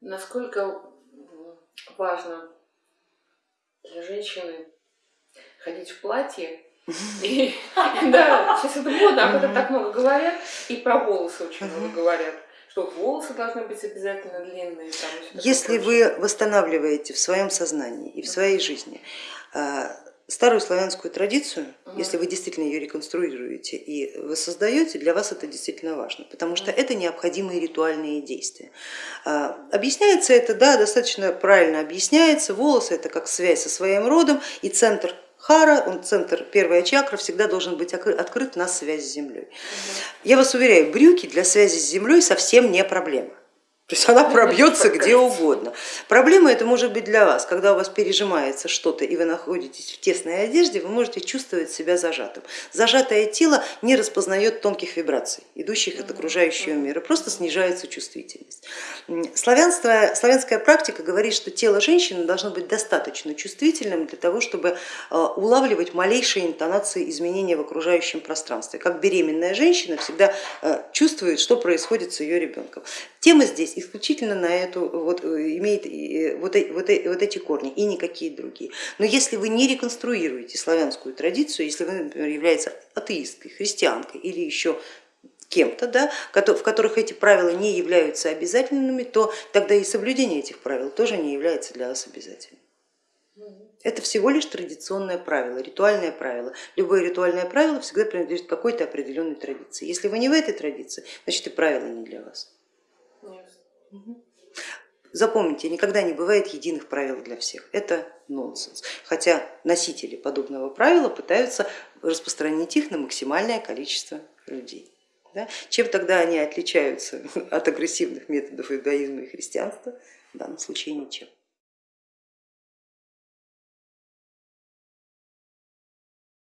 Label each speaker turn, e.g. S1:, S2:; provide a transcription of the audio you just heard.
S1: Насколько важно для женщины ходить в платье. И, да, сейчас это модно, об этом так много говорят, и про волосы очень много говорят что волосы должны быть обязательно длинные. Там,
S2: Если вы восстанавливаете в своем сознании и в своей жизни а, старую славянскую традицию, угу. если вы действительно ее реконструируете и воссоздаете, для вас это действительно важно, потому что это необходимые ритуальные действия. А, объясняется это, да, достаточно правильно объясняется, волосы это как связь со своим родом и центр Хара, он центр, первая чакра, всегда должен быть открыт на связь с землей. Я вас уверяю, брюки для связи с землей совсем не проблема. То есть она пробьется где угодно. Проблема это может быть для вас, когда у вас пережимается что-то и вы находитесь в тесной одежде, вы можете чувствовать себя зажатым. Зажатое тело не распознает тонких вибраций, идущих от окружающего мира, просто снижается чувствительность. Славянство, славянская практика говорит, что тело женщины должно быть достаточно чувствительным для того, чтобы э, улавливать малейшие интонации изменения в окружающем пространстве. Как беременная женщина всегда э, чувствует, что происходит с ее ребенком. Тема здесь исключительно на эту, вот, э, имеет э, вот, вот, вот эти корни и никакие другие. Но если вы не реконструируете славянскую традицию, если вы, например, являетесь атеисткой, христианкой или еще кем-то, да, в которых эти правила не являются обязательными, то тогда и соблюдение этих правил тоже не является для вас обязательным. Это всего лишь традиционное правило, ритуальное правило. Любое ритуальное правило всегда принадлежит какой-то определенной традиции. Если вы не в этой традиции, значит и правила не для вас. Запомните, никогда не бывает единых правил для всех. Это нонсенс. Хотя носители подобного правила пытаются распространить их на максимальное количество людей. Да? Чем тогда они отличаются от агрессивных методов иудаизма и христианства? В данном случае ничем.